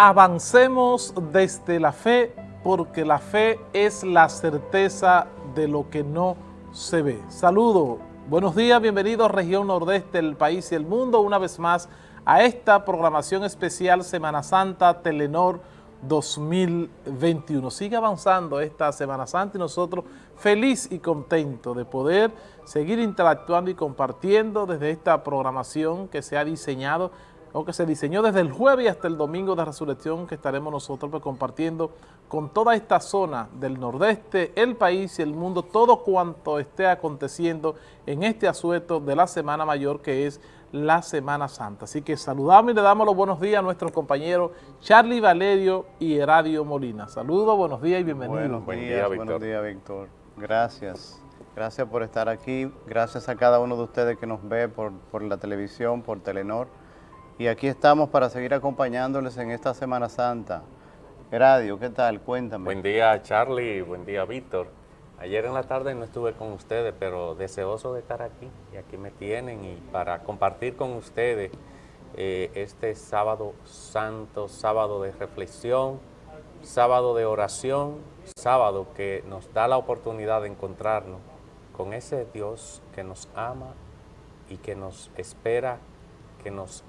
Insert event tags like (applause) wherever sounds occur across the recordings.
Avancemos desde la fe porque la fe es la certeza de lo que no se ve. Saludo, buenos días, bienvenidos Región Nordeste del país y el mundo una vez más a esta programación especial Semana Santa Telenor 2021. Sigue avanzando esta Semana Santa y nosotros feliz y contento de poder seguir interactuando y compartiendo desde esta programación que se ha diseñado o que se diseñó desde el jueves hasta el domingo de resurrección que estaremos nosotros pues, compartiendo con toda esta zona del nordeste, el país y el mundo, todo cuanto esté aconteciendo en este asueto de la Semana Mayor que es la Semana Santa. Así que saludamos y le damos los buenos días a nuestros compañeros Charlie Valerio y Heradio Molina. Saludos, buenos días y bienvenidos. Buenos días, buenos días, Víctor. Gracias. Gracias por estar aquí. Gracias a cada uno de ustedes que nos ve por, por la televisión, por Telenor. Y aquí estamos para seguir acompañándoles en esta Semana Santa. Radio, ¿qué tal? Cuéntame. Buen día, Charlie. Buen día, Víctor. Ayer en la tarde no estuve con ustedes, pero deseoso de estar aquí. Y aquí me tienen y para compartir con ustedes eh, este sábado santo, sábado de reflexión, sábado de oración, sábado que nos da la oportunidad de encontrarnos con ese Dios que nos ama y que nos espera, que nos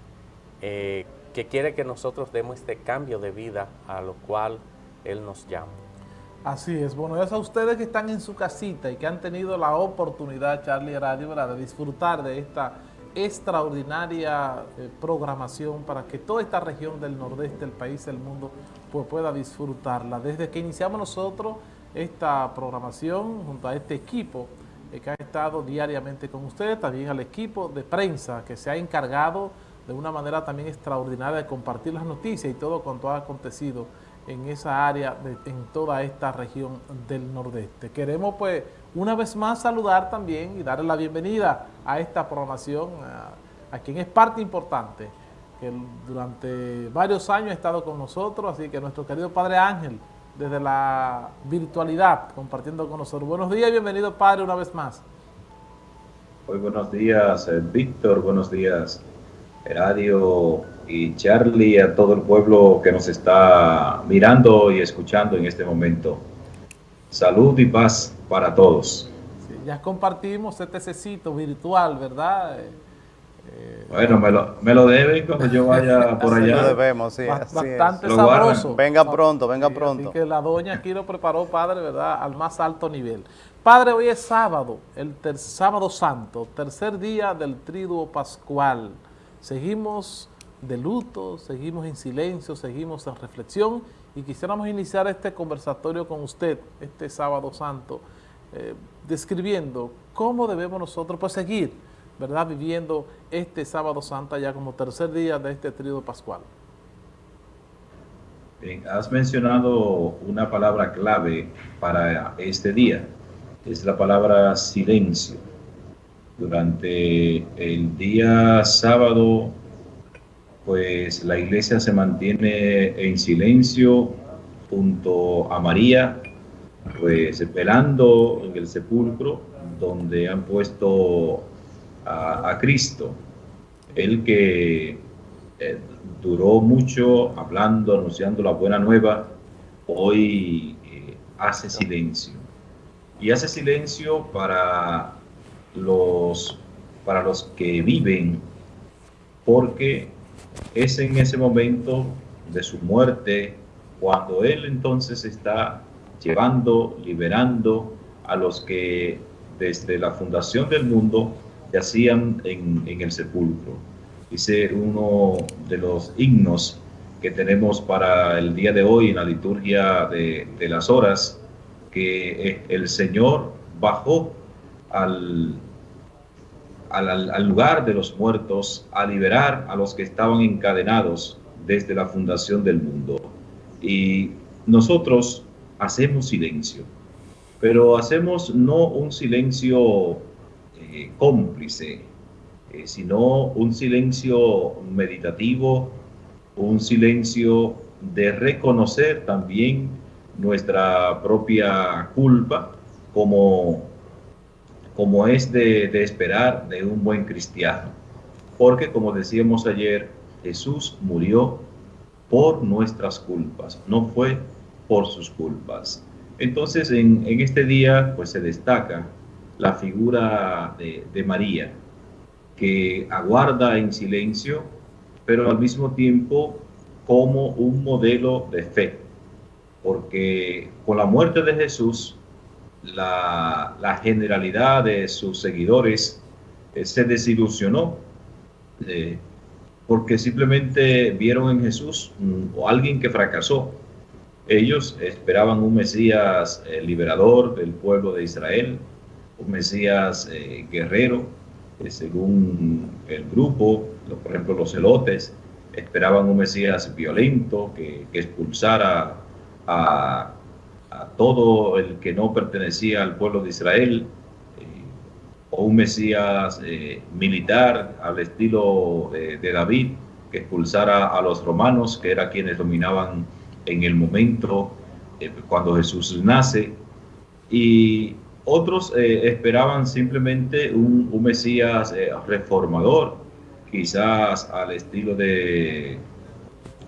eh, que quiere que nosotros demos este cambio de vida a lo cual Él nos llama. Así es. Bueno, es a ustedes que están en su casita y que han tenido la oportunidad, Charlie Radio, de disfrutar de esta extraordinaria eh, programación para que toda esta región del nordeste del país, del mundo, pues pueda disfrutarla. Desde que iniciamos nosotros esta programación junto a este equipo eh, que ha estado diariamente con ustedes, también al equipo de prensa que se ha encargado de una manera también extraordinaria de compartir las noticias y todo cuanto ha acontecido en esa área, en toda esta región del nordeste. Queremos pues una vez más saludar también y darle la bienvenida a esta programación, a, quien es parte importante, que durante varios años ha estado con nosotros, así que nuestro querido Padre Ángel, desde la virtualidad, compartiendo con nosotros. Buenos días y bienvenido Padre una vez más. Muy buenos días, eh, Víctor, buenos días, Radio y Charlie, a todo el pueblo que nos está mirando y escuchando en este momento. Salud y paz para todos. ya compartimos este cecito virtual, ¿verdad? Eh, eh, bueno, me lo, me lo deben cuando yo vaya (laughs) por allá. Lo debemos, sí. Bastante sabroso. Venga pronto, venga pronto. Así que la doña aquí lo preparó, padre, ¿verdad? Al más alto nivel. Padre, hoy es sábado, el sábado santo, tercer día del triduo pascual. Seguimos de luto, seguimos en silencio, seguimos en reflexión y quisiéramos iniciar este conversatorio con usted este sábado santo, eh, describiendo cómo debemos nosotros pues, seguir, ¿verdad?, viviendo este sábado santo ya como tercer día de este trío pascual. Bien, has mencionado una palabra clave para este día, es la palabra silencio durante el día sábado, pues la iglesia se mantiene en silencio junto a María, pues velando en el sepulcro donde han puesto a, Cristo, el que eh, duró mucho hablando, anunciando la buena nueva, hoy eh, hace silencio. Y hace silencio para los, para los que viven, porque es en ese momento de su muerte cuando Él entonces está llevando, liberando a los que desde la fundación del mundo yacían en, el sepulcro. Dice uno de los himnos que tenemos para el día de hoy en la liturgia de las horas, que el Señor bajó al, al, lugar de los muertos, a liberar a los que estaban encadenados desde la fundación del mundo. Y nosotros hacemos silencio, pero hacemos no un silencio eh, cómplice, eh, sino un silencio meditativo, un silencio de reconocer también nuestra propia culpa como como es de, esperar de un buen cristiano. Porque como decíamos ayer, Jesús murió por nuestras culpas, no fue por sus culpas. Entonces, en, este día, pues se destaca la figura de, de María, que aguarda en silencio, pero al mismo tiempo como un modelo de fe, porque con la muerte de Jesús, la, generalidad de sus seguidores eh, se desilusionó, eh, porque simplemente vieron en Jesús o alguien que fracasó. Ellos esperaban un Mesías eh, liberador del pueblo de Israel, un Mesías guerrero, según el grupo, por ejemplo los celotes, esperaban un Mesías violento que, expulsara a, todo el que no pertenecía al pueblo de Israel, eh, o un Mesías eh, militar al estilo de, David, que expulsara a los romanos, que eran quienes dominaban en el momento eh, cuando Jesús nace, y otros esperaban simplemente un, Mesías reformador, quizás al estilo de,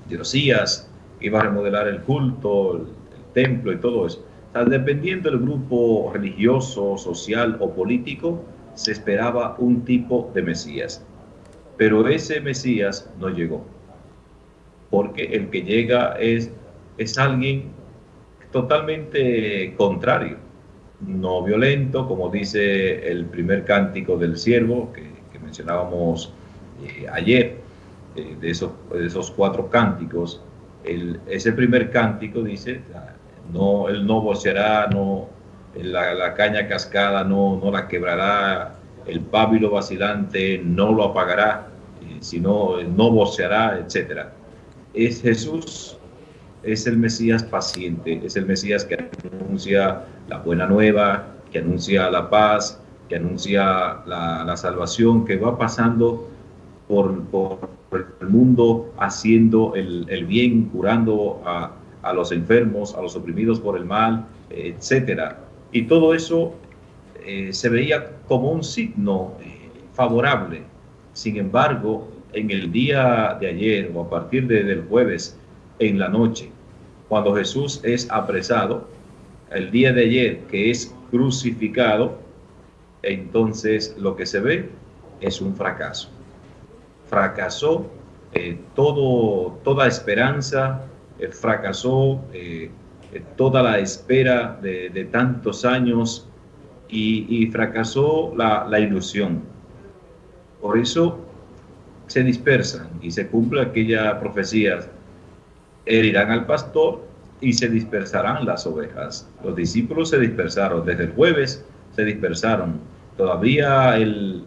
de Josías, que iba a remodelar el culto, templo y todo eso. dependiendo del grupo religioso, social o político, se esperaba un tipo de Mesías. Pero ese Mesías no llegó. Porque el que llega es, es alguien totalmente contrario, no violento, como dice el primer cántico del siervo que, mencionábamos eh, ayer, eh, de, esos, esos cuatro cánticos, el, ese primer cántico dice, no, él no voceará, no, la, caña cascada no, no la quebrará, el pábilo vacilante no lo apagará, eh, sino no voceará, etc. Es Jesús, es el Mesías paciente, es el Mesías que anuncia la buena nueva, que anuncia la paz, que anuncia la, la salvación, que va pasando por, el mundo haciendo el, bien, curando a, los enfermos, a los oprimidos por el mal, etcétera. Y todo eso eh, se veía como un signo eh, favorable. Sin embargo, en el día de ayer o a partir del jueves en la noche, cuando Jesús es apresado, el día de ayer que es crucificado, entonces lo que se ve es un fracaso fracasó eh, todo, toda esperanza, fracasó eh, toda la espera de, tantos años y, fracasó la, la, ilusión. Por eso se dispersan y se cumple aquella profecía, herirán al pastor y se dispersarán las ovejas. Los discípulos se dispersaron, desde el jueves se dispersaron. Todavía el,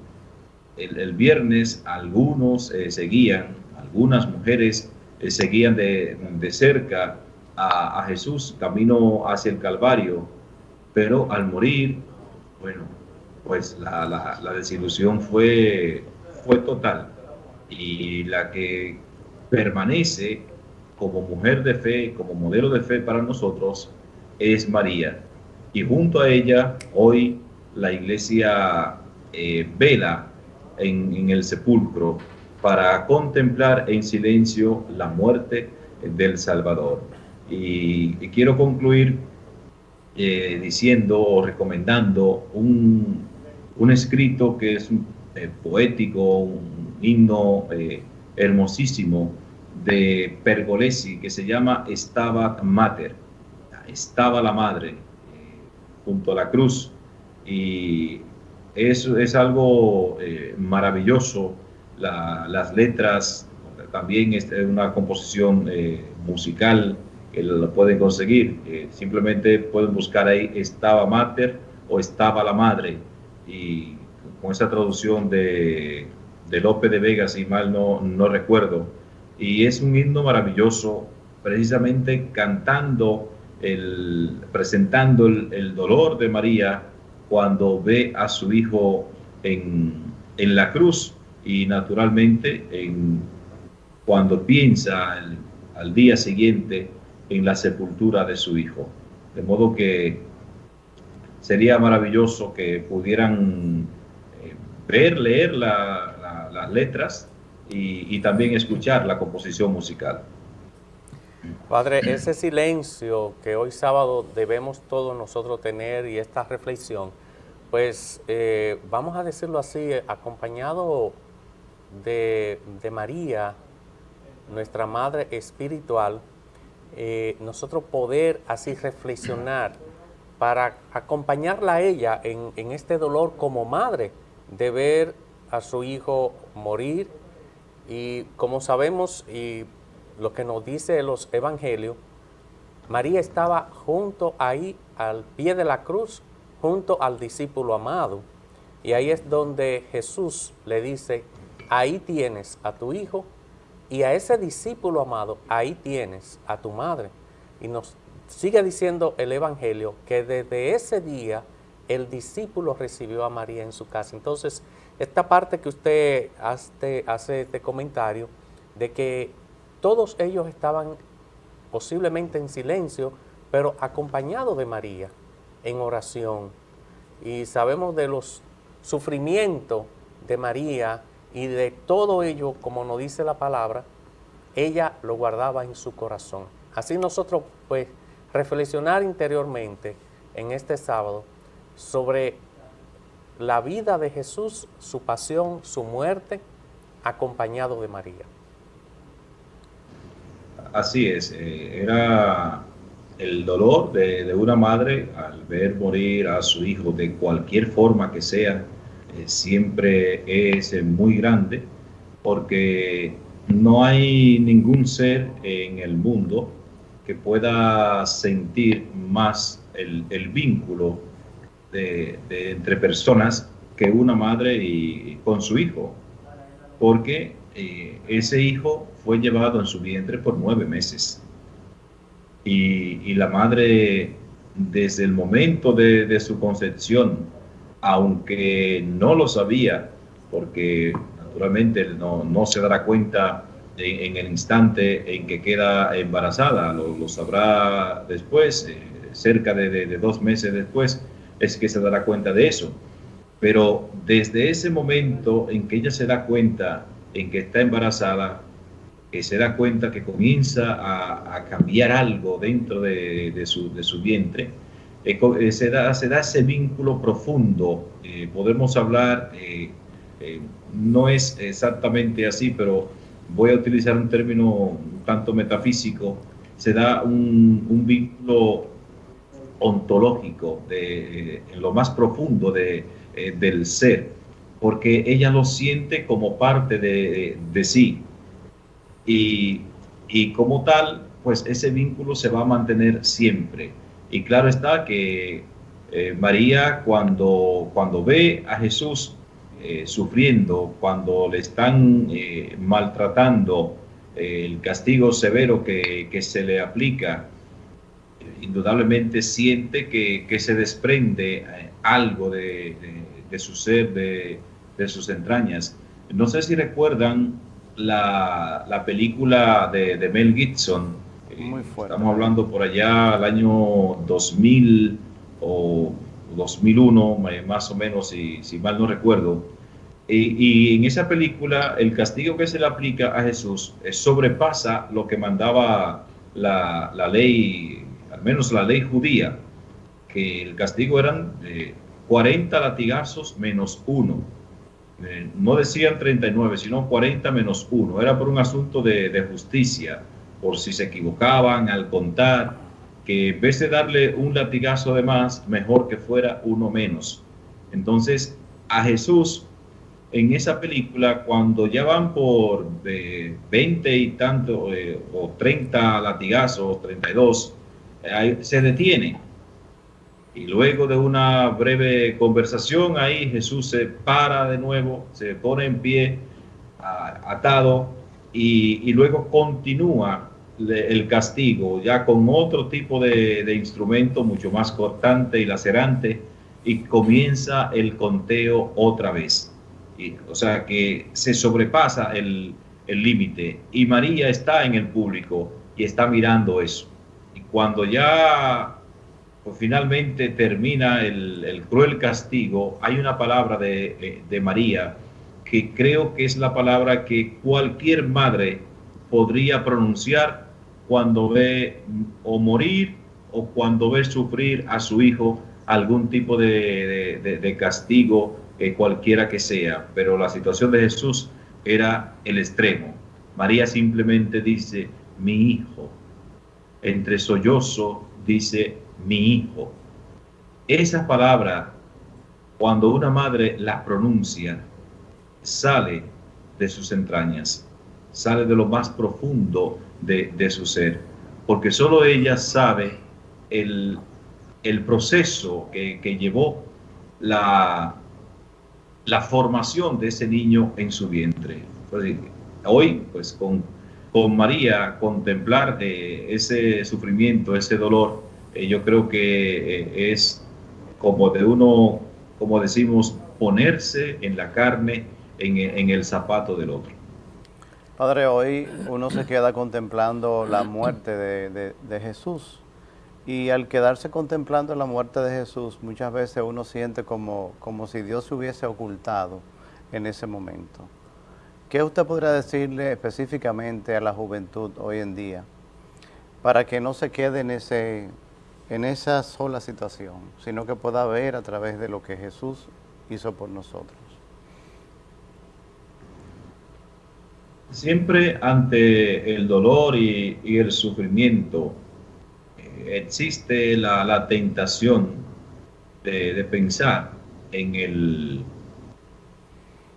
el, viernes algunos eh, seguían, algunas mujeres eh, seguían de, cerca a, Jesús camino hacia el Calvario, pero al morir, bueno, pues la, desilusión fue, fue total. Y la que permanece como mujer de fe, como modelo de fe para nosotros, es María. Y junto a ella, hoy la iglesia eh, vela en, el sepulcro para contemplar en silencio la muerte del Salvador. Y, quiero concluir eh, diciendo o recomendando un, escrito que es eh, poético, un himno eh, hermosísimo de Pergolesi que se llama Estaba Mater, estaba la madre junto a la cruz y es, es algo eh, las letras, también es una composición eh, musical que lo pueden conseguir. Eh, simplemente pueden buscar ahí Estaba Mater o Estaba la Madre. Y con esa traducción de, de Lope de Vega, si mal no, no recuerdo. Y es un himno maravilloso, precisamente cantando, el, presentando el, el dolor de María cuando ve a su hijo en, la cruz y naturalmente en, cuando piensa al día siguiente en la sepultura de su hijo. De modo que sería maravilloso que pudieran eh, ver, leer las letras y, también escuchar la composición musical. Padre, ese silencio que hoy sábado debemos todos nosotros tener y esta reflexión, pues eh, vamos a decirlo así, acompañado de, María, nuestra Madre Espiritual, eh, nosotros poder así reflexionar para acompañarla a ella en, en este dolor como madre de ver a su hijo morir y como sabemos y lo que nos dice los evangelios, María estaba junto ahí al pie de la cruz, junto al discípulo amado. Y ahí es donde Jesús le dice, ahí tienes a tu hijo y a ese discípulo amado, ahí tienes a tu madre. Y nos sigue diciendo el Evangelio que desde ese día el discípulo recibió a María en su casa. Entonces, esta parte que usted hace, hace este comentario de que todos ellos estaban posiblemente en silencio, pero acompañados de María en oración. Y sabemos de los sufrimientos de María y de todo ello, como nos dice la palabra, ella lo guardaba en su corazón. Así nosotros, pues, reflexionar interiormente en este sábado sobre la vida de Jesús, su pasión, su muerte, acompañado de María. Así es, eh, era el dolor de, una madre al ver morir a su hijo de cualquier forma que sea, siempre es eh, muy grande, porque no hay ningún ser en el mundo que pueda sentir más el, vínculo de, entre personas que una madre y, con su hijo, porque ese hijo fue llevado en su vientre por nueve meses. Y, la madre, desde el momento de, su concepción, aunque no lo sabía, porque naturalmente no, se dará cuenta en, el instante en que queda embarazada, lo, sabrá después, eh, cerca de dos meses después, es que se dará cuenta de eso. Pero desde ese momento en que ella se da cuenta en que está embarazada, que se da cuenta que comienza a, cambiar algo dentro de, su, vientre, eh, eh, se, da, se da ese vínculo profundo. Eh, podemos hablar, no es exactamente así, pero voy a utilizar un término un tanto metafísico, se da un, vínculo ontológico de, en lo más profundo de, del ser, porque ella lo siente como parte de, de sí y, como tal, pues ese vínculo se va a mantener siempre. Y claro está que eh, María cuando, cuando ve a Jesús eh, sufriendo, cuando le están eh, maltratando, el castigo severo que, se le aplica, indudablemente siente que, se desprende algo de, su ser, de, de sus entrañas. No sé si recuerdan la, la película de, de, Mel Gibson. Muy fuerte. Estamos hablando por allá al año 2000 o 2001, más o menos, si, si mal no recuerdo. Y, y, en esa película el castigo que se le aplica a Jesús eh, sobrepasa lo que mandaba la, la, ley, al menos la ley judía, que el castigo eran 40 latigazos menos uno. Eh, no decían 39, sino 40 menos 1. Era por un asunto de, justicia, por si se equivocaban al contar, que en vez de darle un latigazo de más, mejor que fuera uno menos. Entonces, a Jesús, en esa película, cuando ya van por 20 y tanto, eh, o 30 latigazos, 32, se detiene y luego de una breve conversación ahí, Jesús se para de nuevo, se pone en pie, atado, y, luego continúa el castigo, ya con otro tipo de, instrumento mucho más cortante y lacerante, y comienza el conteo otra vez. Y, o sea que se sobrepasa el límite, y María está en el público y está mirando eso. Y cuando ya pues finalmente termina el, cruel castigo, hay una palabra de, de, María que creo que es la palabra que cualquier madre podría pronunciar cuando ve o morir o cuando ve sufrir a su hijo algún tipo de, castigo, eh, cualquiera que sea. Pero la situación de Jesús era el extremo. María simplemente dice, mi hijo. Entre sollozo dice, mi hijo. Esa palabra, cuando una madre la pronuncia, sale de sus entrañas, sale de lo más profundo de, su ser, porque solo ella sabe el, proceso que, llevó la, la formación de ese niño en su vientre. Hoy, pues con, con María, contemplar ese sufrimiento, ese dolor, eh, yo creo que eh, es como de uno, como decimos, ponerse en la carne, en el zapato del otro. Padre, hoy uno se queda contemplando la muerte de, Jesús y al quedarse contemplando la muerte de Jesús, muchas veces uno siente como, como si Dios se hubiese ocultado en ese momento. ¿Qué usted podría decirle específicamente a la juventud hoy en día para que no se quede en, ese, en esa sola situación, sino que pueda ver a través de lo que Jesús hizo por nosotros? Siempre ante el dolor y, el sufrimiento eh, existe la, tentación de, pensar en el,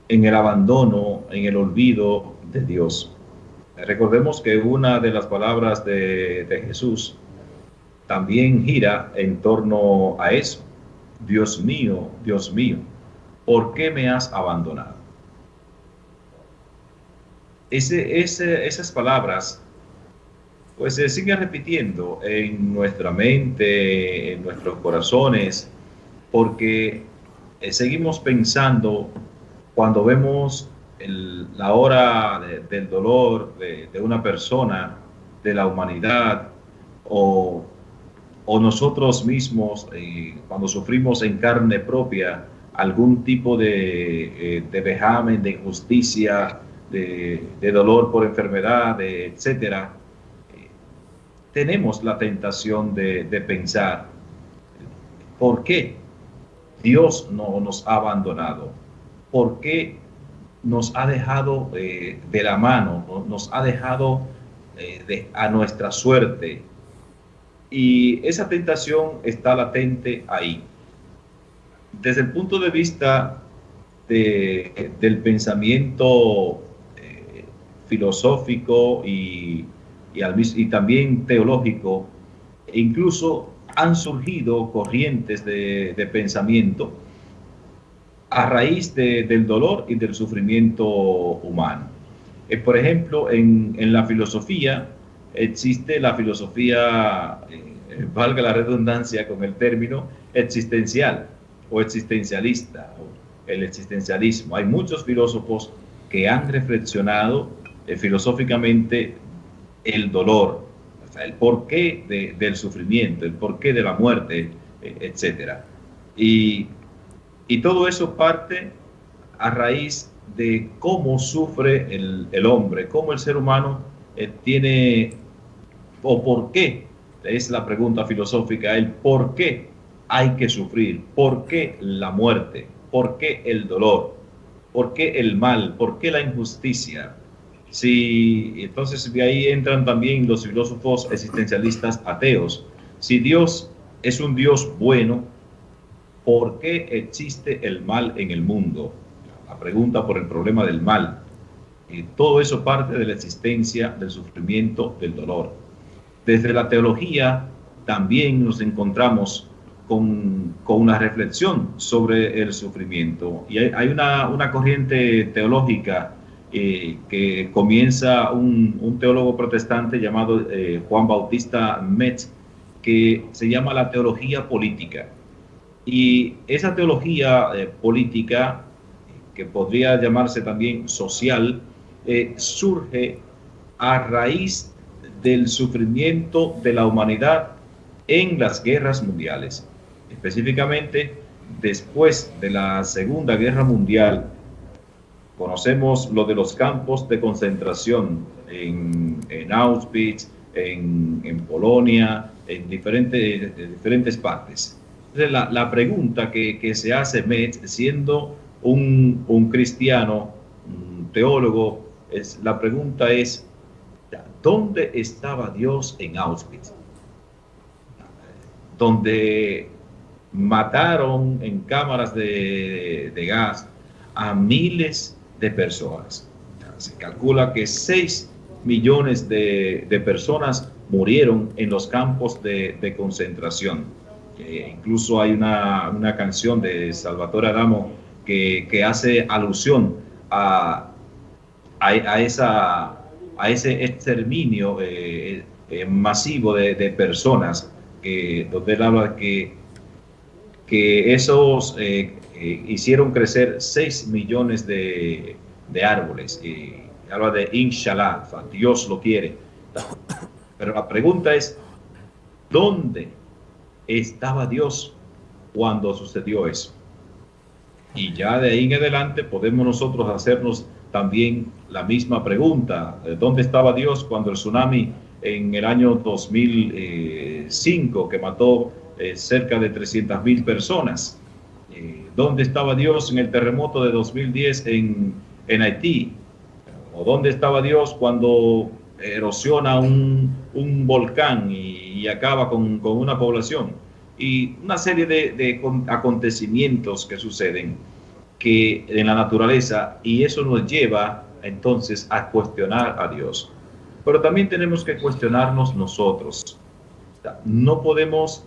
en el abandono, en el olvido de Dios. Recordemos que una de las palabras de, de Jesús también gira en torno a eso. Dios mío, Dios mío, ¿por qué me has abandonado? Esas palabras pues se siguen repitiendo en nuestra mente, en nuestros corazones, porque eh, seguimos pensando cuando vemos la hora del dolor de, una persona, de la humanidad, o, nosotros mismos, eh, cuando sufrimos en carne propia algún tipo de, eh, de vejamen, de injusticia, de, dolor por enfermedad, de etcétera, tenemos la tentación de, pensar, ¿por qué Dios no nos ha abandonado? ¿Por qué nos ha dejado eh, de la mano, nos ha dejado eh, de, a nuestra suerte? Y esa tentación está latente ahí. Desde el punto de vista del pensamiento filosófico y, y, también teológico, e incluso han surgido corrientes de, pensamiento a raíz del dolor y del sufrimiento humano. Eh, por ejemplo, en, la filosofía existe la filosofía, eh, valga la redundancia con el término, existencial o existencialista, el existencialismo. Hay muchos filósofos que han reflexionado eh, filosóficamente el dolor, el porqué del sufrimiento, el porqué de la muerte, eh, etc. Y, todo eso parte a raíz de cómo sufre el, hombre, cómo el ser humano eh, tiene, o por qué, es la pregunta filosófica, el por qué hay que sufrir, por qué la muerte, por qué el dolor, por qué el mal, por qué la injusticia, si, entonces de ahí entran también los filósofos existencialistas ateos. Si Dios es un Dios bueno, ¿por qué existe el mal en el mundo? La pregunta por el problema del mal. Y todo eso parte de la existencia del sufrimiento, del dolor. Desde la teología también nos encontramos con, con una reflexión sobre el sufrimiento. Y hay, hay una, una corriente teológica eh, que comienza un, teólogo protestante llamado eh, Juan Bautista Metz, que se llama la teología política. Y esa teología eh, política, que podría llamarse también social, surge a raíz del sufrimiento de la humanidad en las guerras mundiales. Específicamente, después de la Segunda Guerra Mundial, Conocemos lo de los campos de concentración en, Auschwitz, en, Polonia, en diferentes, diferentes partes. Entonces, la, pregunta que, se hace Metz, siendo un, un cristiano, un teólogo, es, la pregunta es, ¿dónde estaba Dios en Auschwitz? Donde mataron en cámaras de, gas a miles de personas. Se calcula que 6 millones de, personas murieron en los campos de, concentración. incluso hay una, canción de Salvatore Adamo que, hace alusión a, a, esa, a ese exterminio eh, eh, masivo de, personas, que, donde él habla que, que esos eh, hicieron crecer 6 millones de, de árboles. Y habla de inshallah, Dios lo quiere. Pero la pregunta es, ¿dónde estaba Dios cuando sucedió eso? Y ya de ahí en adelante podemos nosotros hacernos también la misma pregunta. ¿Dónde estaba Dios cuando el tsunami en el año 2005 que mató eh, cerca de 300 mil personas? ¿Dónde estaba Dios en el terremoto de 2010 en, en Haití? ¿O dónde estaba Dios cuando erosiona un, un volcán y, acaba con, con, una población? Y una serie de, de acontecimientos que suceden que en la naturaleza y eso nos lleva entonces a cuestionar a Dios. Pero también tenemos que cuestionarnos nosotros. No podemos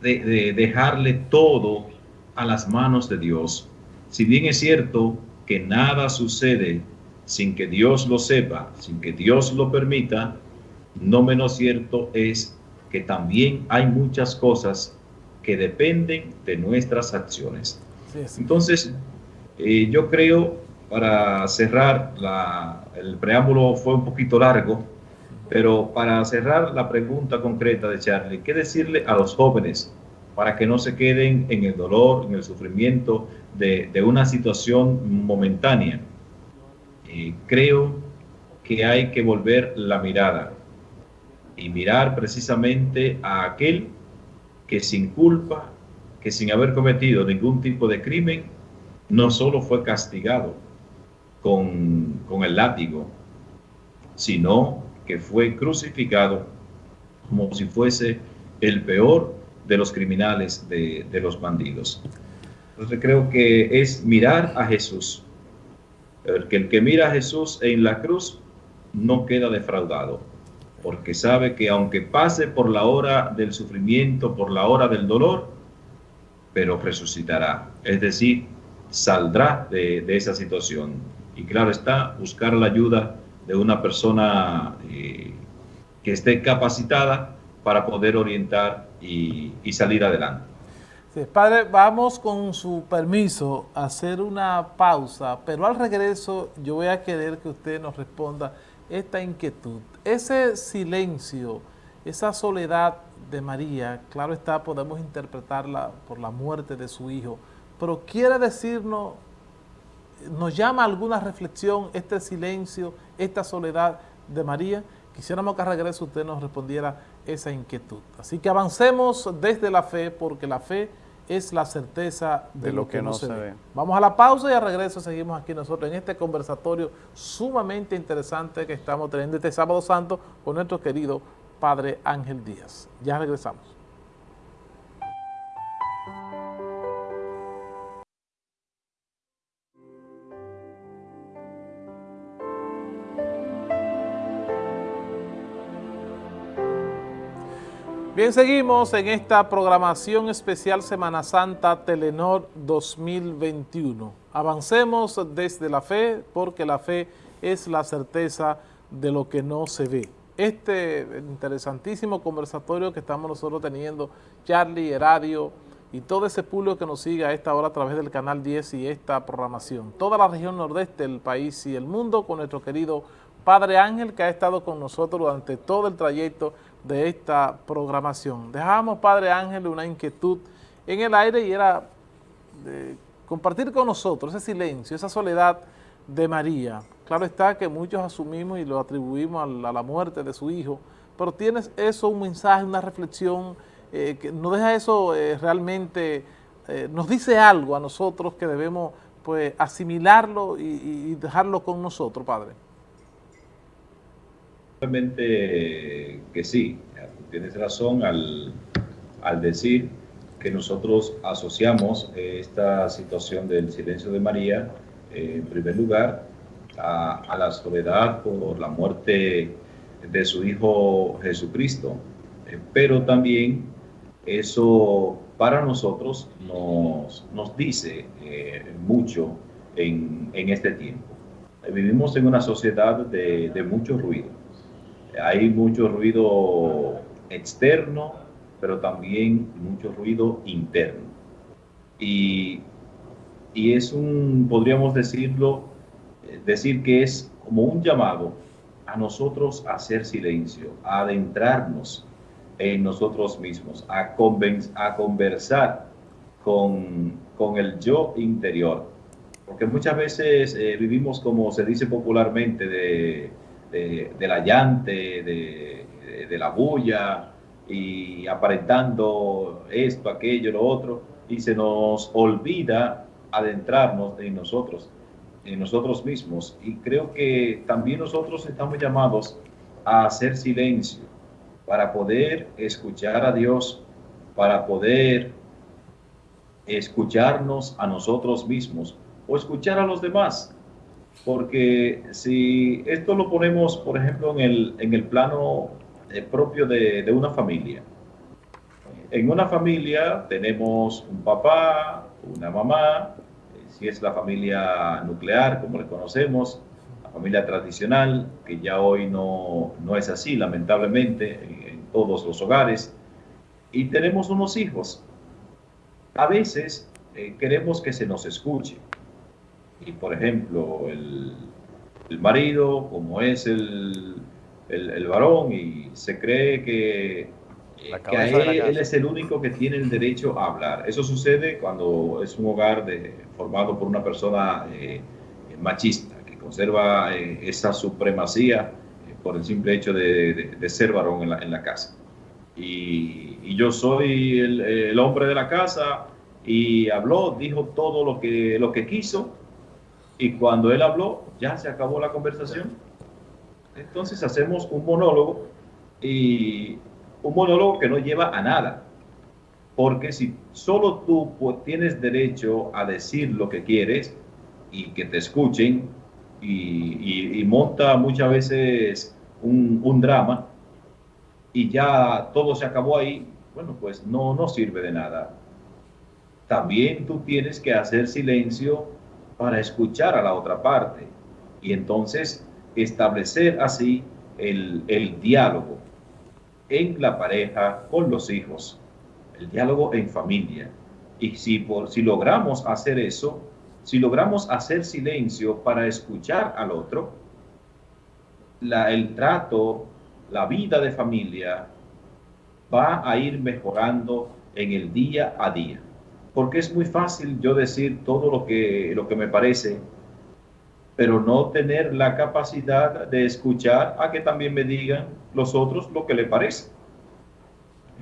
de, dejarle todo a las manos de Dios. Si bien es cierto que nada sucede sin que Dios lo sepa, sin que Dios lo permita, no menos cierto es que también hay muchas cosas que dependen de nuestras acciones. Entonces, eh, yo creo, para cerrar, el preámbulo fue un poquito largo, pero para cerrar la pregunta concreta de Charlie, ¿qué decirle a los jóvenes para que no se queden en el dolor, en el sufrimiento de, una situación momentánea? Creo que hay que volver la mirada y mirar precisamente a aquel que sin culpa que sin haber cometido ningún tipo de crimen, no solo fue castigado con, el látigo, sino que fue crucificado como si fuese el peor de los criminales, de, de los bandidos. Entonces creo que es mirar a Jesús. El que, el que mira a Jesús en la cruz no queda defraudado, porque sabe que aunque pase por la hora del sufrimiento, por la hora del dolor, pero resucitará. Es decir, saldrá de, esa situación. Y claro está, buscar la ayuda de una persona eh, que esté capacitada para poder orientar y, salir adelante. padre, vamos con su permiso a hacer una pausa, pero al regreso yo voy a querer que usted nos responda esta inquietud. Ese silencio, esa soledad de María, claro está, podemos interpretarla por la muerte de su hijo, pero quiere decirnos, nos llama alguna reflexión este silencio, esta soledad de María. Quisiéramos que a regreso usted nos respondiera esa inquietud. Así que avancemos desde la fe, porque la fe es la certeza de, lo, que, no se, ve. Vamos a la pausa y a regreso seguimos aquí nosotros en este conversatorio sumamente interesante que estamos teniendo este sábado santo con nuestro querido Padre Ángel Díaz. Ya regresamos. Bien, seguimos en esta programación especial Semana Santa Telenor 2021. Avancemos desde la fe, porque la fe es la certeza de lo que no se ve este interesantísimo conversatorio que estamos nosotros teniendo, Charlie, Heradio y todo ese público que nos sigue a esta hora a través del Canal 10 y esta programación. Toda la región nordeste del país y el mundo con nuestro querido Padre Ángel que ha estado con nosotros durante todo el trayecto de esta programación. Dejamos, Padre Ángel, una inquietud en el aire y era compartir con nosotros ese silencio, esa soledad de María. claro está que muchos asumimos y lo atribuimos a la muerte de su hijo, pero tienes eso, un mensaje, una reflexión, eh, que nos deja eso eh, realmente, eh, nos dice algo a nosotros que debemos pues asimilarlo y, dejarlo con nosotros, Padre. Realmente que sí, tienes razón al, al decir que nosotros asociamos esta situación del silencio de María, en primer lugar, a, a la soledad por la muerte de su Hijo Jesucristo. Eh, pero también eso para nosotros nos, nos dice eh, mucho en, en, este tiempo. Vivimos en una sociedad de, de mucho ruido. Hay mucho ruido externo, pero también mucho ruido interno. Y, y es un, podríamos decirlo, eh, decir que es como un llamado a nosotros hacer silencio, a adentrarnos en nosotros mismos, a, a conversar con, con, el yo interior. Porque muchas veces eh, vivimos, como se dice popularmente, de, de, de la llante, de, de, la bulla y aparentando esto, aquello, lo otro, y se nos olvida adentrarnos en nosotros en nosotros mismos. Y creo que también nosotros estamos llamados a hacer silencio para poder escuchar a Dios, para poder escucharnos a nosotros mismos o escuchar a los demás. Porque si esto lo ponemos, por ejemplo, en el, en el plano eh, propio de, de una familia. En una familia tenemos un papá, una mamá, si es la familia nuclear, como le conocemos, la familia tradicional, que ya hoy no, no es así, lamentablemente, en, todos los hogares, y tenemos unos hijos. A veces eh, queremos que se nos escuche. Y, por ejemplo, el, el marido, como es el, el, el varón, y se cree que que él, es el único que tiene el derecho a hablar. Eso sucede cuando es un hogar de, formado por una persona eh, machista, que conserva eh, esa supremacía eh, por el simple hecho de, de, ser varón en la, en la casa. Y, y, yo soy el, el, hombre de la casa y habló, dijo todo lo que, lo que quiso y cuando él habló ya se acabó la conversación. Entonces hacemos un monólogo y un monólogo que no lleva a nada. Porque si solo tú tienes derecho a decir lo que quieres y que te escuchen y, monta muchas veces un, drama y ya todo se acabó ahí, bueno, pues no, no sirve de nada. También tú tienes que hacer silencio para escuchar a la otra parte y entonces establecer así el, el diálogo en la pareja, con los hijos, el diálogo en familia. Y si, por, si logramos hacer eso, si logramos hacer silencio para escuchar al otro, la, el trato, la vida de familia va a ir mejorando en el día a día. Porque es muy fácil yo decir todo lo que, lo que me parece, pero no tener la capacidad de escuchar a que también me digan los otros lo que le parece.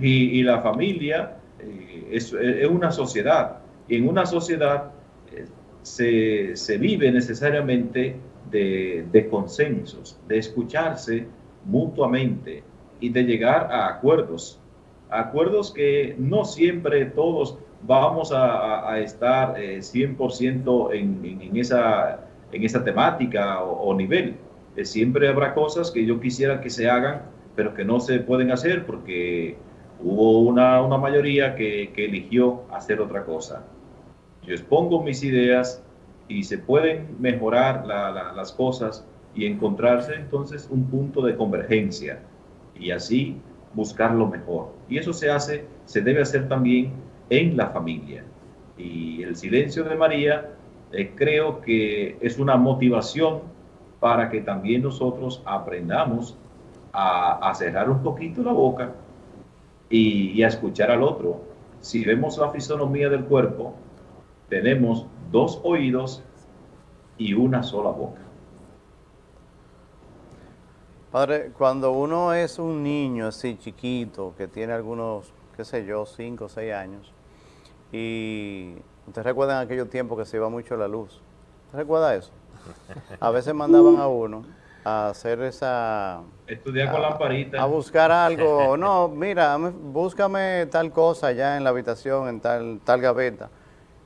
Y, y la familia eh, es, es, una sociedad. Y en una sociedad eh, se, se, vive necesariamente de, de consensos, de escucharse mutuamente y de llegar a acuerdos. Acuerdos que no siempre todos vamos a, a estar eh, 100% en, en, en, esa en esa temática o, o nivel. Eh, siempre habrá cosas que yo quisiera que se hagan, pero que no se pueden hacer porque hubo una, una mayoría que, que, eligió hacer otra cosa. Yo expongo mis ideas y se pueden mejorar la, la, las cosas y encontrarse entonces un punto de convergencia y así buscar lo mejor. Y eso se hace, se debe hacer también en la familia. Y el silencio de María eh, creo que es una motivación para que también nosotros aprendamos a, cerrar un poquito la boca y, a escuchar al otro. Si vemos la fisonomía del cuerpo, tenemos dos oídos y una sola boca. Padre, cuando uno es un niño así chiquito, que tiene algunos, qué sé yo, 5 o 6 años, y ustedes recuerdan aquellos tiempos que se iba mucho la luz. ¿Usted recuerda eso? A veces mandaban a uno a hacer esa... Estudiar con lamparita. A buscar algo. No, mira, búscame tal cosa ya en la habitación, en tal, tal gaveta.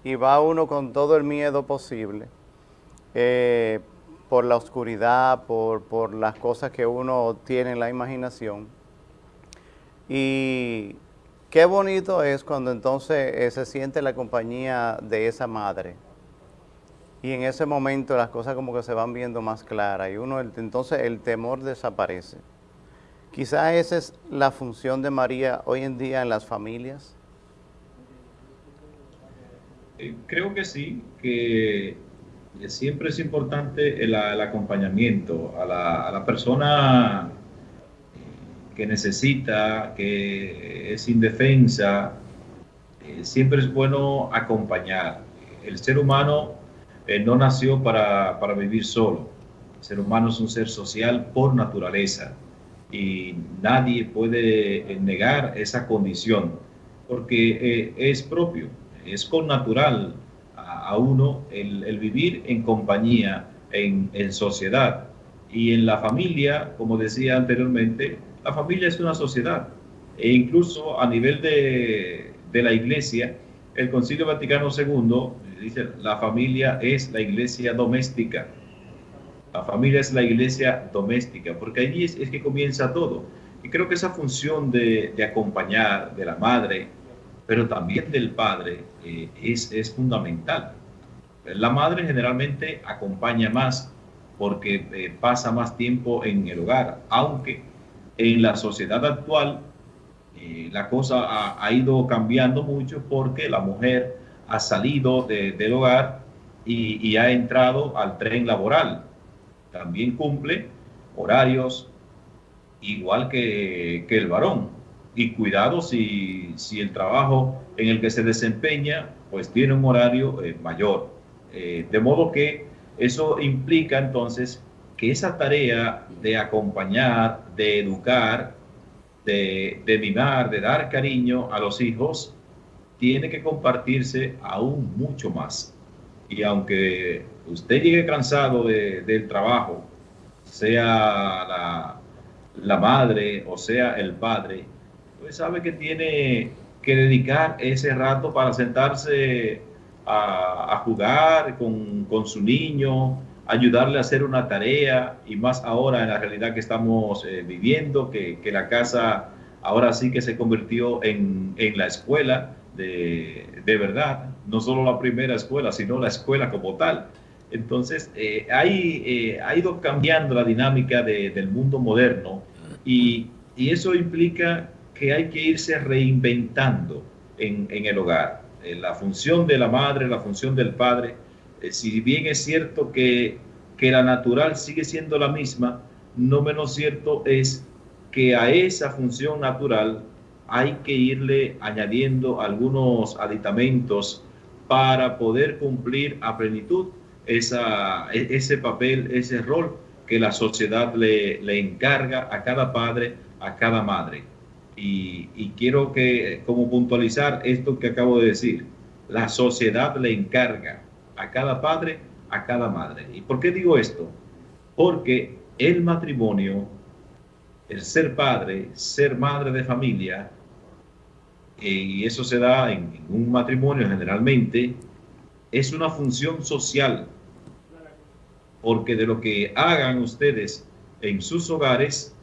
Y va uno con todo el miedo posible. Eh, por la oscuridad, por, por las cosas que uno tiene en la imaginación. Y qué bonito es cuando entonces eh, se siente la compañía de esa madre. Y en ese momento las cosas como que se van viendo más claras y uno entonces el temor desaparece. Quizá esa es la función de María hoy en día en las familias. Eh, creo que sí, que siempre es importante el, acompañamiento a la, persona que necesita, que es indefensa, eh, siempre es bueno acompañar. El ser humano eh, no nació para, vivir solo. El ser humano es un ser social por naturaleza y nadie puede negar esa condición porque eh, es propio, es con natural a, uno el, vivir en compañía, en, sociedad. Y en la familia, como decía anteriormente, la familia es una sociedad. E incluso a nivel de, de la iglesia, el Concilio Vaticano II dice, la familia es la iglesia doméstica. La familia es la iglesia doméstica, porque allí es, que comienza todo. Y creo que esa función de, de, acompañar de la madre, pero también del padre, eh, es, es fundamental. La madre generalmente acompaña más porque eh, pasa más tiempo en el hogar, aunque en la sociedad actual eh, la cosa ha, ido cambiando mucho porque la mujer ha salido del hogar y, ha entrado al tren laboral. También cumple horarios igual que, el varón. Y cuidado si, si, el trabajo en el que se desempeña pues tiene un horario eh, mayor. Eh, de modo que eso implica entonces que esa tarea de acompañar, de educar, de, de mimar, de dar cariño a los hijos, tiene que compartirse aún mucho más. Y aunque usted llegue cansado del trabajo, sea la, madre o sea el padre, pues sabe que tiene que dedicar ese rato para sentarse a, jugar con, con, su niño, ayudarle a hacer una tarea y más ahora en la realidad que estamos eh, viviendo, que, que, la casa ahora sí que se convirtió en, en la escuela de, de, verdad, no solo la primera escuela, sino la escuela como tal. Entonces, eh, eh, ha ido cambiando la dinámica del mundo moderno y, y, eso implica que hay que irse reinventando en, en el hogar. Eh, la función de la madre, la función del padre, si bien es cierto que, que la natural sigue siendo la misma, no menos cierto es que a esa función natural hay que irle añadiendo algunos aditamentos para poder cumplir a plenitud esa, e, ese papel, ese rol que la sociedad le, le encarga a cada padre, a cada madre. Y, y, quiero que, como puntualizar esto que acabo de decir, la sociedad le encarga a cada padre, a cada madre. ¿Y por qué digo esto? Porque el matrimonio, el ser padre, ser madre de familia, y eso se da en, un matrimonio generalmente, es una función social, porque de lo que hagan ustedes en sus hogares,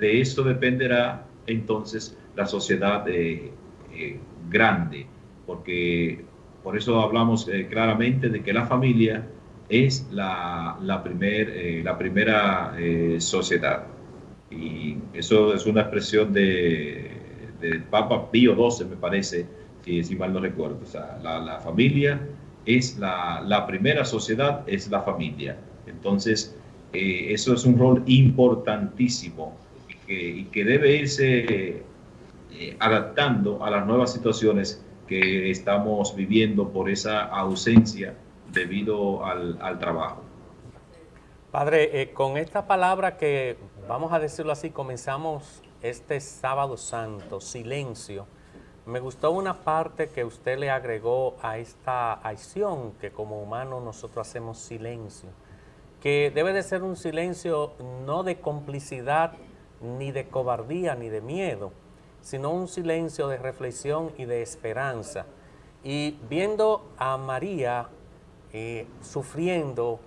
de eso dependerá entonces la sociedad eh, eh, grande, porque por eso hablamos eh, claramente de que la familia es la, la, primer, la primera sociedad. Y eso es una expresión de, del Papa Pío XII, me parece, que si mal no recuerdo. O sea, la, familia es la, primera sociedad, es la familia. Entonces, eh, eso es un rol importantísimo y que, debe irse eh, adaptando a las nuevas situaciones que estamos viviendo por esa ausencia debido al, trabajo. Padre, eh, con esta palabra que vamos a decirlo así, comenzamos este sábado santo, silencio. Me gustó una parte que usted le agregó a esta acción que como humanos nosotros hacemos silencio, que debe de ser un silencio no de complicidad, ni de cobardía, ni de miedo, sino un silencio de reflexión y de esperanza. Y viendo a María eh, sufriendo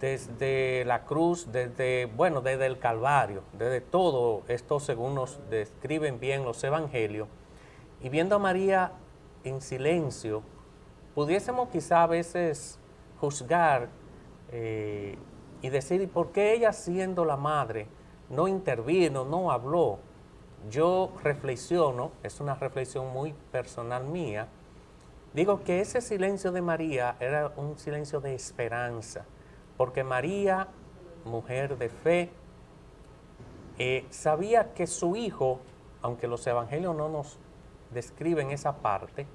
desde la cruz, desde, bueno, desde el Calvario, desde todo esto según nos describen bien los evangelios, y viendo a María en silencio, pudiésemos quizá a veces juzgar eh, y decir, ¿y por qué ella siendo la madre no intervino, no habló? Yo reflexiono, es una reflexión muy personal mía, digo que ese silencio de María era un silencio de esperanza, porque María, mujer de fe, eh, sabía que su hijo, aunque los evangelios no nos describen esa parte,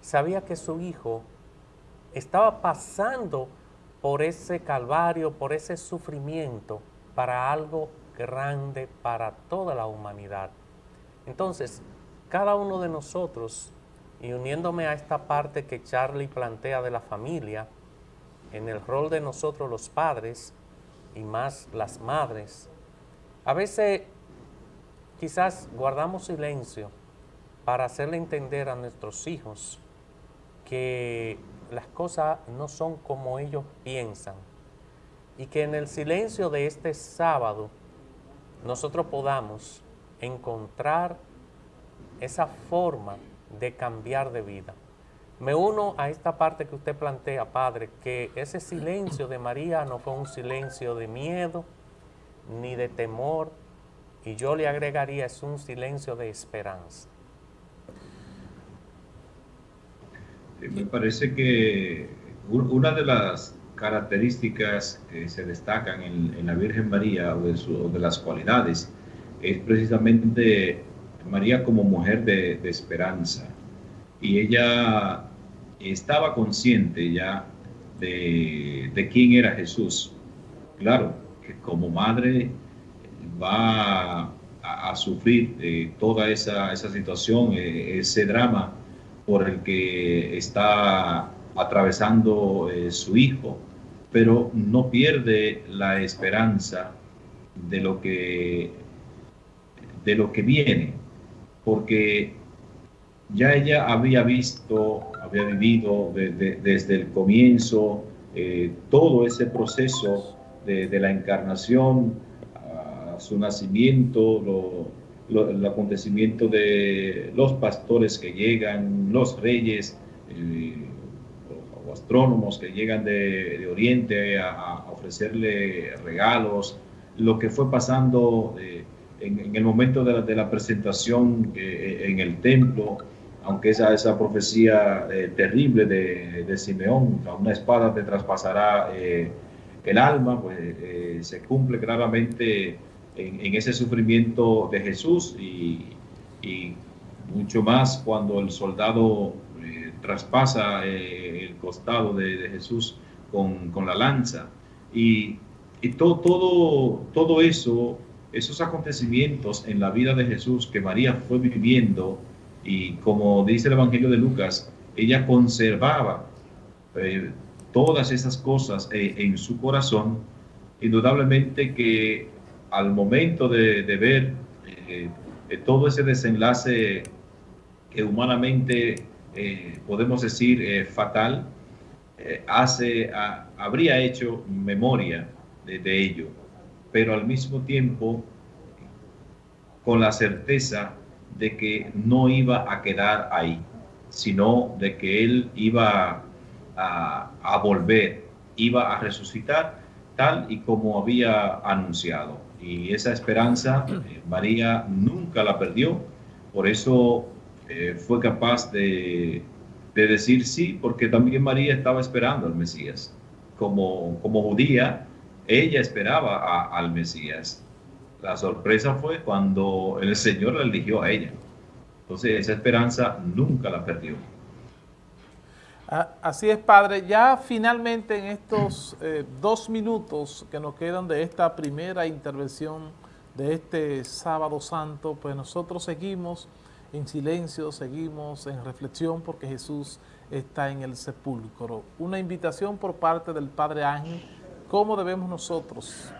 sabía que su hijo estaba pasando por ese calvario, por ese sufrimiento, para algo grande para toda la humanidad. Entonces, cada uno de nosotros, y uniéndome a esta parte que Charlie plantea de la familia, en el rol de nosotros los padres y más las madres, a veces quizás guardamos silencio para hacerle entender a nuestros hijos que las cosas no son como ellos piensan y que en el silencio de este sábado nosotros podamos encontrar esa forma de cambiar de vida. Me uno a esta parte que usted plantea, Padre, que ese silencio de María no fue un silencio de miedo ni de temor, y yo le agregaría, es un silencio de esperanza. Me parece que una de las características que se destacan en, la Virgen María o de, las cualidades es precisamente María como mujer de, de esperanza y ella estaba consciente ya de, quién era Jesús. Claro, que como madre va a, sufrir eh, toda esa, situación, eh, ese drama por el que está atravesando eh, su hijo, pero no pierde la esperanza de lo que, de lo que viene, porque ya ella había visto, había vivido desde el comienzo eh, todo ese proceso de, la encarnación, a su nacimiento, el acontecimiento de los pastores que llegan, los reyes, eh, o astrónomos que llegan de, Oriente a, ofrecerle regalos, lo que fue pasando eh, en, el momento de la, presentación en el templo, aunque esa, esa profecía eh, terrible de, Simeón, una espada te traspasará eh, el alma, pues eh, se cumple claramente en, ese sufrimiento de Jesús y, mucho más cuando el soldado traspasa el costado de, Jesús con, la lanza. Y, todo eso, esos acontecimientos en la vida de Jesús que María fue viviendo, y como dice el Evangelio de Lucas, ella conservaba eh, todas esas cosas eh, en su corazón, indudablemente que al momento de, ver eh, todo ese desenlace que humanamente podemos decir fatal, hace, habría hecho memoria de, de ello, pero al mismo tiempo con la certeza de que no iba a quedar ahí, sino de que él iba a, volver, iba a resucitar tal y como había anunciado. Y esa esperanza eh, María nunca la perdió, por eso eh, fue capaz de, decir sí, porque también María estaba esperando al Mesías. Como, como judía, ella esperaba al Mesías. La sorpresa fue cuando el Señor la eligió a ella. Entonces esa esperanza nunca la perdió. Así es, Padre. Ya finalmente en estos eh, dos minutos que nos quedan de esta primera intervención de este sábado santo, pues nosotros seguimos en silencio, seguimos en reflexión porque Jesús está en el sepulcro. Una invitación por parte del Padre Ángel, cómo debemos nosotros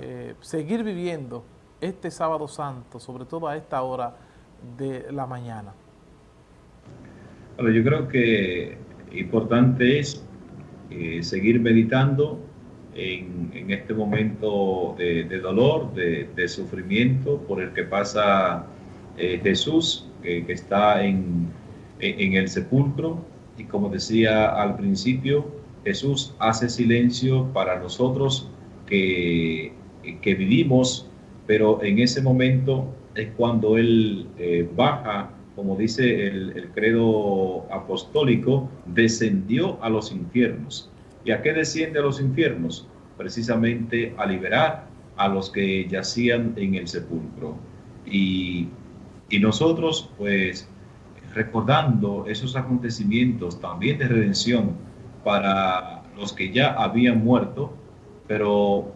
eh, seguir viviendo este sábado santo, sobre todo a esta hora de la mañana. Bueno, yo creo que importante es eh, seguir meditando en, este momento de, dolor, de, sufrimiento por el que pasa eh, Jesús, que está en, en el sepulcro. Y como decía al principio, Jesús hace silencio para nosotros que, que vivimos, pero en ese momento es cuando Él eh, baja, como dice el, credo apostólico, descendió a los infiernos. ¿Y a qué desciende a los infiernos? Precisamente a liberar a los que yacían en el sepulcro. Y nosotros, pues, recordando esos acontecimientos también de redención para los que ya habían muerto, pero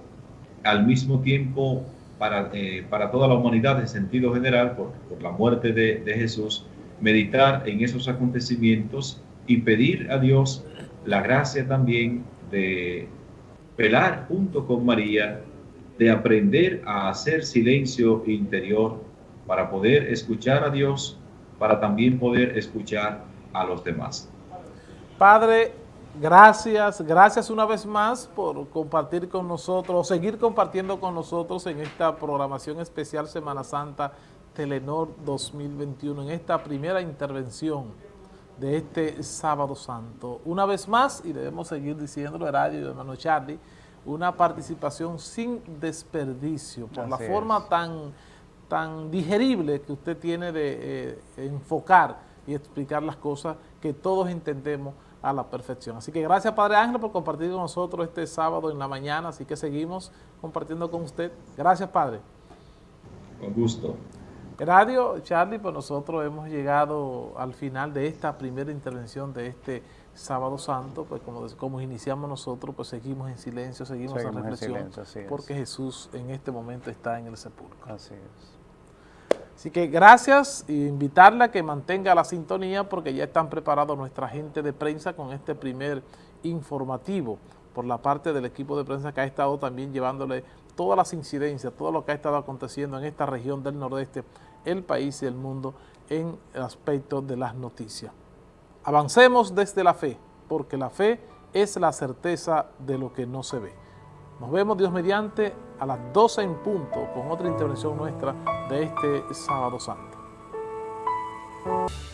al mismo tiempo para, eh, para toda la humanidad en sentido general, por, por la muerte de, de, Jesús, meditar en esos acontecimientos y pedir a Dios la gracia también de velar junto con María, de aprender a hacer silencio interior para poder escuchar a Dios, para también poder escuchar a los demás. Padre, Gracias, gracias una vez más por compartir con nosotros, seguir compartiendo con nosotros en esta programación especial Semana Santa Telenor 2021, en esta primera intervención de este Sábado Santo. Una vez más, y debemos seguir diciéndolo, Radio y hermano Charlie, una participación sin desperdicio, por la forma tan, tan digerible que usted tiene de eh, enfocar y explicar las cosas que todos entendemos a la perfección. Así que gracias Padre Ángel por compartir con nosotros este sábado en la mañana, así que seguimos compartiendo con usted. Gracias Padre. Con gusto. Radio Charlie, pues nosotros hemos llegado al final de esta primera intervención de este sábado santo, pues como, como iniciamos nosotros, pues seguimos en silencio, seguimos, en reflexión, porque Jesús en este momento está en el sepulcro. Así es. Así que gracias e invitarla a que mantenga la sintonía porque ya están preparados nuestra gente de prensa con este primer informativo por la parte del equipo de prensa que ha estado también llevándole todas las incidencias, todo lo que ha estado aconteciendo en esta región del nordeste, el país y el mundo en el aspecto de las noticias. Avancemos desde la fe, porque la fe es la certeza de lo que no se ve. Nos vemos Dios mediante a las 12 en punto con otra intervención nuestra de este sábado santo.